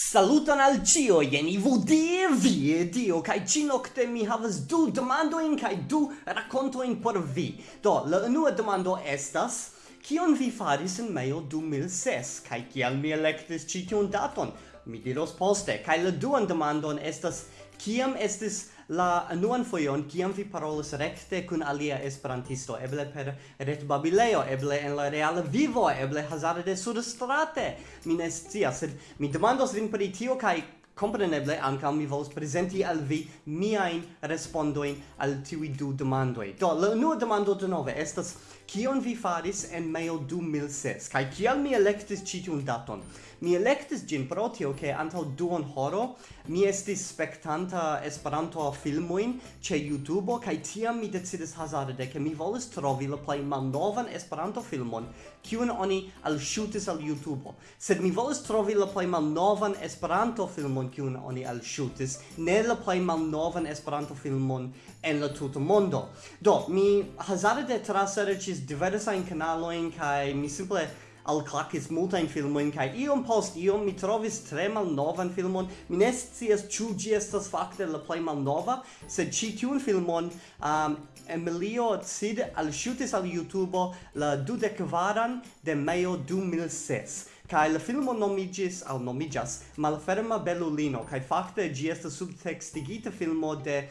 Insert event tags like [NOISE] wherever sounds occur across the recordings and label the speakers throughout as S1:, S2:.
S1: Saluton al cio, jen ivu die vie dio, kai ci nocte mi havas du demandoin kai du racontoin por vi. Do, la unua demando estas, kion vi faris in meio 2006, kai kial mi electis ci tiun daton? Mi diros poste, kai la duan demandon estas, kiam estis la nuan foion kiam vi parolas rekte kun alia esperantisto eble per retbabileo eble en la reala vivo eble hazarde surstrate mi ne scias sed mi demandos vin pri tio kaj Compreneble anca mi volas prezenti al vi miajn respondoin al tiuj du demandoi. Do, la unua demando denove estas kion vi faris en mejo 2006 Kai kial mi elektis citiun daton. Mi elektis gin pro tio ke antau duon horo mi estis spektanta Esperanto filmoin ce YouTube kai tiam mi decidis hazarde ke mi volis trovi la plej malnovan Esperanto filmon kiun oni al shootis al YouTube. Sed mi volis trovi la plej malnovan Esperanto filmon kiun oni alŝutis ne la plej malnovan Esperanto filmon en la tuta mondo. Do mi hazarde traserĉis diversajn kanalojn kaj mi simple alklakis multajn filmojn kaj iom post iom mi trovis tre malnovan filmon. Mi ne scias ĉu ĝi estas fakte la plej malnova, sed ĉi tiun filmon um, Emilio Cid alŝutis al YouTube la dudekvaran de Majo 2006. Kai la filmo nomigis au nomigas Malferma Belulino kai fakte gi estas subtextigita filmo de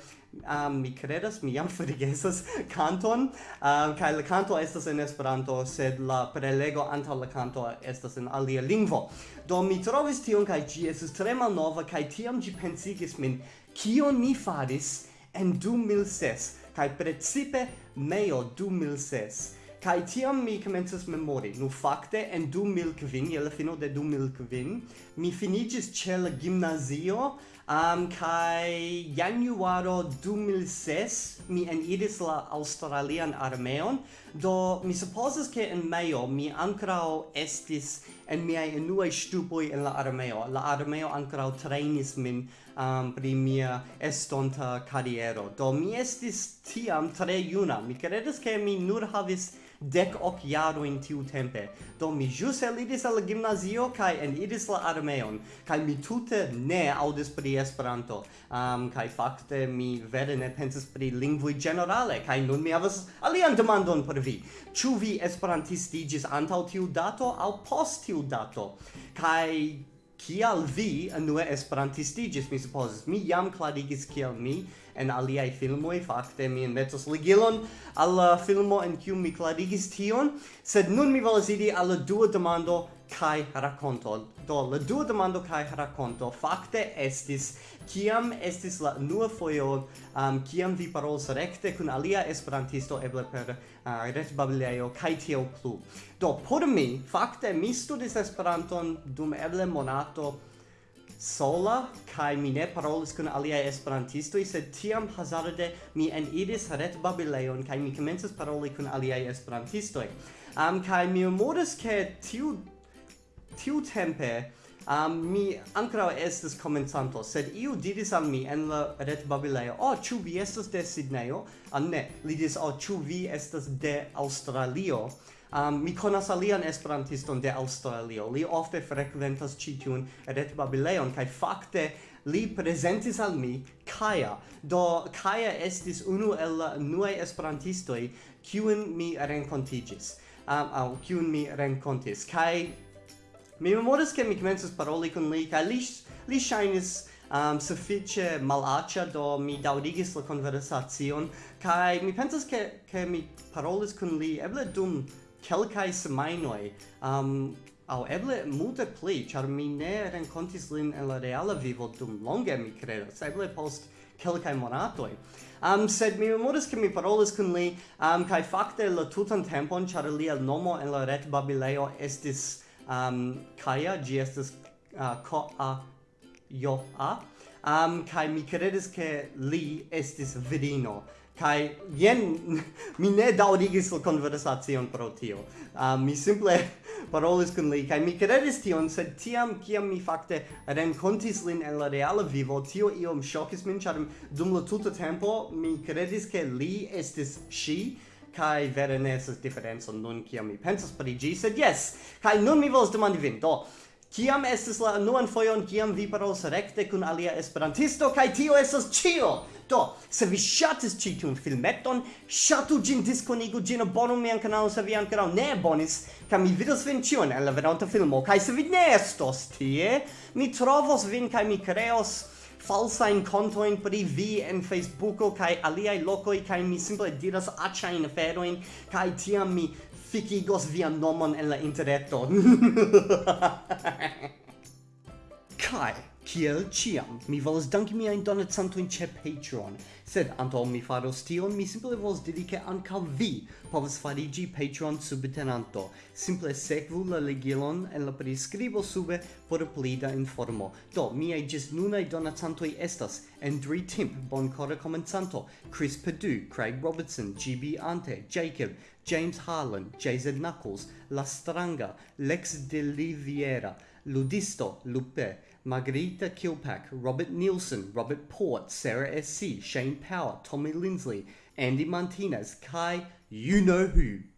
S1: um, mi credas, mi jam [LAUGHS] forgesas canton, um, kai la canto estas en Esperanto, sed la prelego antaŭ la canto estas en alia lingvo. Do mi trovis tion, kai gi estas tre malnova, kai tiam gi pensigis min, kion mi faris en 2006, kai precipe meo 2006 Kai tiam mi comences memori. Nu fakte en 2005, je la fino de 2005, mi finigis ĉe la gimnazio, um, kai januaro 2006 mi eniris la Australian armeon, do mi supposas ke en maio mi ankrao estis en mia enua stupoi en la armeo. La armeo ankrao trainis min um, pri mia estonta carriero. Do mi estis tiam tre juna. Mi credes ke mi nur havis dec hoc jaroin tiu tempe. Do mi jus elidis al gimnazio kai en idis la armeon, kai mi tute ne audis pri Esperanto. Um, kai fakte mi vere ne pensis pri lingvoi generale, kai nun mi havas alian demandon por vi. Ču vi esperantistigis antau tiu dato au post tiu dato? Kai kial vi unue esperantistigis, mi supposes. Mi jam clarigis kial mi en aliai filmoi, fakte mi inmetos ligilon al filmo en kiu mi clarigis tion, sed nun mi volas idi alla dua demando kai rakonto do la dua demando kai rakonto fakte estis kiam estis la nua foio um, kiam vi parolas rekte kun alia esperantisto eble per uh, retbabilejo kai tio plu. Do por mi fakte mi studis esperanton dum eble monato sola kai mi ne parolis kun alia esperantisto sed tiam hazarde mi en iris ret babileon kai mi komencis paroli kun alia esperantisto am um, kai mi modus ke tiu tiu tempe um, mi ancora estes comenzanto, sed iu diris al mi en la ret babileo, o, oh, ĉu vi estas de Sidnejo? Ah, ne, li diris, o, oh, ĉu vi estas de Australio? Um, mi conas alian esperantiston de Australio. Li ofte frequentas citiun ret babileon, kai fakte li presentis al mi Kaja. Do Kaja estis unu el la nuaj esperantistoi, kiun mi renkontiĝis. Um, au kiun mi renkontis. Kai Mi memoras che mi comences paroli con li, kai li, li shainis um, suffice malacia, do mi daurigis la conversazion, kai mi pensas che, che mi parolis con li eble dum quelcae semainoi, um, au eble multe pli, char mi ne rencontis lin en la reala vivo dum longe, mi credas, eble post quelcae monatoi. Um, sed mi memoras che mi parolis kun li, um, kai fakte la tutan tempon, char lia nomo en la ret babileo estis um, Kaya, gi estes uh, Ko-a Yo-a, um, kai mi credes ke li estis virino, kai jen [LAUGHS] mi ne daŭrigis la konversacion pro tio. Um, mi simple [LAUGHS] parolis kun li kai mi kredis tion, sed tiam kiam mi fakte renkontis lin en la reala vivo, tio iom ŝokis min, ĉar dum la tuta tempo mi kredis ke li estis shi kai vere ne estas diferenco nun kiam mi pensas pri ĝi sed jes kai nun mi volas demandi vin do Kiam estes la nuan foion kiam vi parolas rekte kun alia esperantisto kaj tio estas ĉio. Do, se vi ŝatis ĉi tiun filmeton, ŝatu ĝin, diskonigu ĝin, abonu mian kanalon se vi ankoraŭ ne abonis, kaj mi vidos vin ĉion en la venonta filmo. Kaj se vi ne estos tie, mi trovos vin kaj mi kreos falsa in conto in pri vi en Facebooko kai aliai lokoi kai mi simple diras achain aferoin kai tiam mi fikigos via nomon en la interneto. [LAUGHS] Kai Kiel ciam, mi volas danki mia donacantojn ce Patreon, sed antaŭ mi faros tion, mi simple volas diri che anca vi povas farigi Patreon subtenanto. Simple sekvu la legilon en la prescribo sube por pli da informo. Do, miaj gis nunai donatantoi estas Andri Timp, Bonkora Komencanto, Chris Perdue, Craig Robertson, GB Ante, Jacob, James Harlan, JZ Knuckles, La Stranga, Lex de Liviera, Ludisto, Lupe, Margarita Kilpack, Robert Nielsen, Robert Port, Sarah S.C., Shane Power, Tommy Lindsley, Andy Martinez, Kai, you know who.